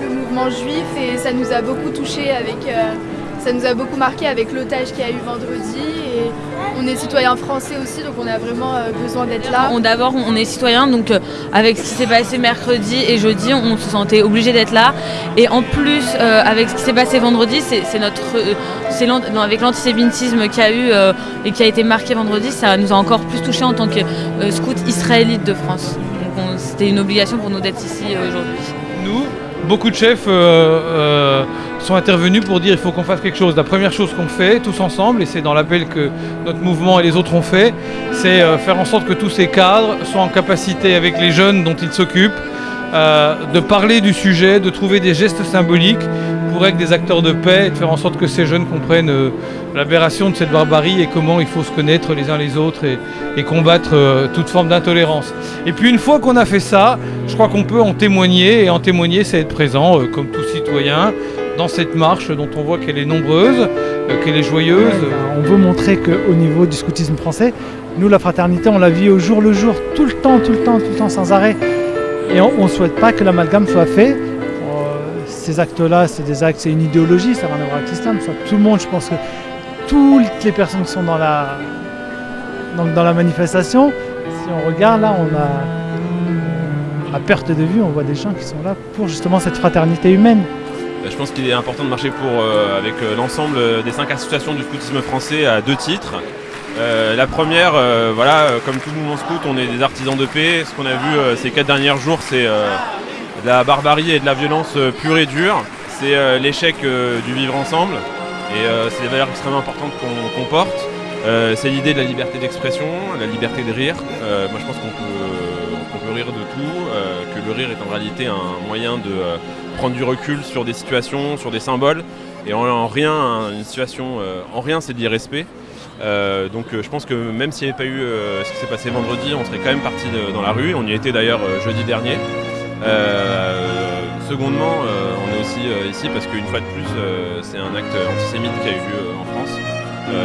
le mouvement juif et ça nous a beaucoup touché avec euh, ça nous a beaucoup marqué avec l'otage qu'il y a eu vendredi on est citoyen français aussi donc on a vraiment euh, besoin d'être là. D'abord on est citoyen donc euh, avec ce qui s'est passé mercredi et jeudi on se sentait obligé d'être là et en plus avec ce qui s'est passé vendredi c'est notre c'est avec l'antisémitisme qu'il y a eu et qui a été marqué vendredi ça nous a encore plus touché en tant que scout israélite de France. Donc c'était une obligation pour nous d'être ici aujourd'hui. Nous beaucoup de chefs euh, euh, sont intervenus pour dire il faut qu'on fasse quelque chose. La première chose qu'on fait tous ensemble, et c'est dans l'appel que notre mouvement et les autres ont fait, c'est euh, faire en sorte que tous ces cadres soient en capacité avec les jeunes dont ils s'occupent de parler du sujet, de trouver des gestes symboliques pour être des acteurs de paix et de faire en sorte que ces jeunes comprennent l'aberration de cette barbarie et comment il faut se connaître les uns les autres et, combattre toute forme d'intolérance. Et puis une fois qu'on a fait ça, je crois qu'on peut en témoigner, et en témoigner, c'est être présent, euh, comme tout citoyen, dans cette marche dont on voit qu'elle est nombreuse, euh, qu'elle est joyeuse. Ben, on veut montrer qu'au niveau du scoutisme français, nous, la fraternité, on la vit au jour le jour, tout le temps, tout le temps, tout le temps, sans arrêt. Et on ne souhaite pas que l'amalgame soit fait. Ces actes-là, c'est des actes, c'est une idéologie, ça n'a rien à voir avec. Tout le monde, je pense que toutes les personnes qui sont dans la, dans la manifestation, si on regarde là, on a à perte de vue, on voit des gens qui sont là pour justement cette fraternité humaine. Euh, je pense qu'il est important de marcher pour, euh, avec euh, l'ensemble des cinq associations du scoutisme français à deux titres. la première, voilà, comme tout mouvement scout, on est des artisans de paix. Ce qu'on a vu ces quatre derniers jours, c'est de la barbarie et de la violence pure et dure. C'est l'échec du vivre ensemble. Et c'est des valeurs extrêmement importantes qu'on porte. c'est l'idée de la liberté d'expression, la liberté de rire. moi je pense qu'on peut rire de tout, euh, que le rire est en réalité un moyen de euh, prendre du recul sur des situations, sur des symboles, et en, rien, une situation, euh, en rien c'est de l'irrespect. donc je pense que même s'il n'y avait pas eu ce qui s'est passé vendredi, on serait quand même parti dans la rue. On y était d'ailleurs jeudi dernier. Secondement, on est aussi ici parce qu'une fois de plus, c'est un acte antisémite qui a eu lieu en France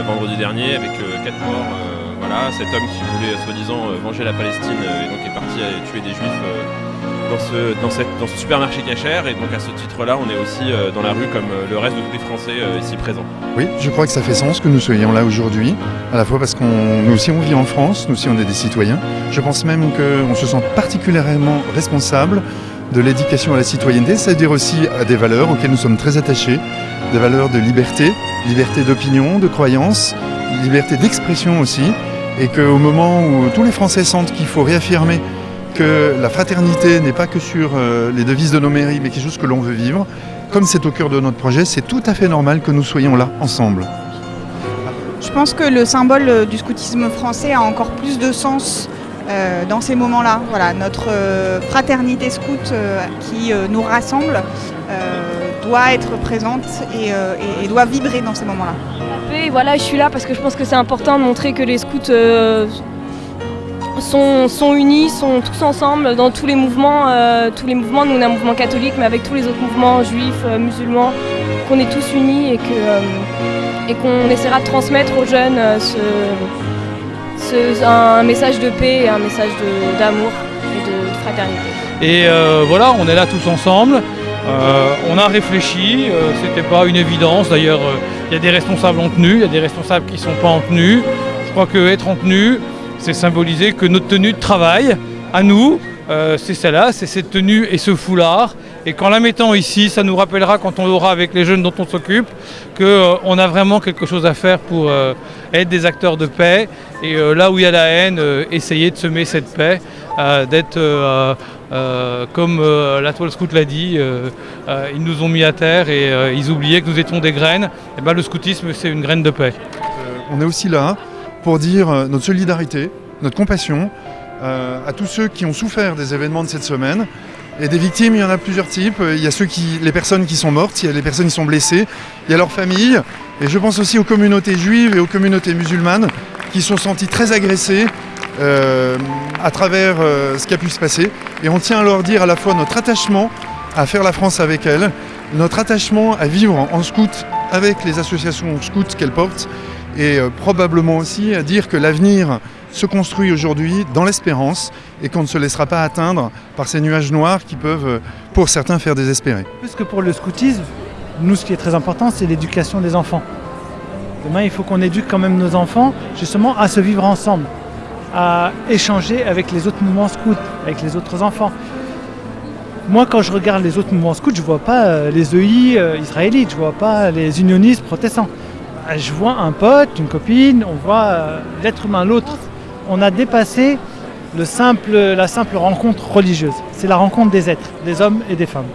vendredi dernier avec quatre morts voilà, cet homme qui voulait soi-disant euh, venger la Palestine euh, et donc est parti tuer des juifs euh, dans ce, dans, cette, dans ce supermarché cachère et donc à ce titre-là on est aussi dans la rue comme le reste de tous les Français ici présents. Oui, je crois que ça fait sens que nous soyons là aujourd'hui, à la fois parce qu'on nous aussi on vit en France, nous aussi on est des citoyens. Je pense même qu'on se sent particulièrement responsable de l'éducation à la citoyenneté, c'est-à-dire aussi à des valeurs auxquelles nous sommes très attachés, des valeurs de liberté, liberté d'opinion, de croyance, liberté d'expression aussi, et qu'au moment où tous les Français sentent qu'il faut réaffirmer que la fraternité n'est pas que sur euh, les devises de nos mairies, mais quelque chose que l'on veut vivre, comme c'est au cœur de notre projet, c'est tout à fait normal que nous soyons là, ensemble. Je pense que le symbole euh, du scoutisme français a encore plus de sens euh, dans ces moments-là. Voilà, notre fraternité scout qui nous rassemble doit être présente et doit vibrer dans ces moments-là voilà, je suis là parce que je pense que c'est important de montrer que les scouts euh, sont, unis, sont tous ensemble dans tous les mouvements. Euh, tous les mouvements, nous on est un mouvement catholique, mais avec tous les autres mouvements juifs, euh, musulmans, qu'on est tous unis et et qu'on essaiera de transmettre aux jeunes un message de paix un message d'amour et de, fraternité. Et voilà, on est là tous ensemble. Euh, on a réfléchi, euh, c'était pas une évidence. D'ailleurs, euh, il y a des responsables en tenue, il y a des responsables qui ne sont pas en tenue. Je crois qu'être en tenue, c'est symboliser que notre tenue de travail, à nous, c'est celle-là, c'est cette tenue et ce foulard. Et qu'en la mettant ici, ça nous rappellera quand on l'aura avec les jeunes dont on s'occupe, qu'on a vraiment quelque chose à faire pour être des acteurs de paix. Et là où il y a la haine, essayer de semer cette paix, d'être euh, comme euh, la toile scout l'a dit, euh, ils nous ont mis à terre et ils oubliaient que nous étions des graines. Et eh ben, le scoutisme, c'est une graine de paix. on est aussi là pour dire notre solidarité, notre compassion à tous ceux qui ont souffert des événements de cette semaine. Et des victimes, il y en a plusieurs types. Il y a les personnes qui sont mortes, il y a les personnes qui sont blessées, il y a leurs familles. Et je pense aussi aux communautés juives et aux communautés musulmanes qui sont senties très agressées euh, à travers euh, ce qui a pu se passer. Et on tient à leur dire à la fois notre attachement à faire la France avec elle, notre attachement à vivre en scout avec les associations scouts qu'elle porte et euh, probablement aussi à dire que l'avenir se construit aujourd'hui dans l'espérance et qu'on ne se laissera pas atteindre par ces nuages noirs qui peuvent, euh, pour certains, faire désespérer. Plus que pour le scoutisme, nous, ce qui est très important, c'est l'éducation des enfants. Demain, il faut qu'on éduque quand même nos enfants justement à se vivre ensemble, à échanger avec les autres mouvements scouts, avec les autres enfants. Moi, quand je regarde les autres mouvements scouts, je ne vois pas euh, les EI israélites, je ne vois pas les unionistes protestants. Euh, je vois un pote, une copine, on voit l'être humain, l'autre. On a dépassé la simple rencontre religieuse. C'est la rencontre des êtres, des hommes et des femmes.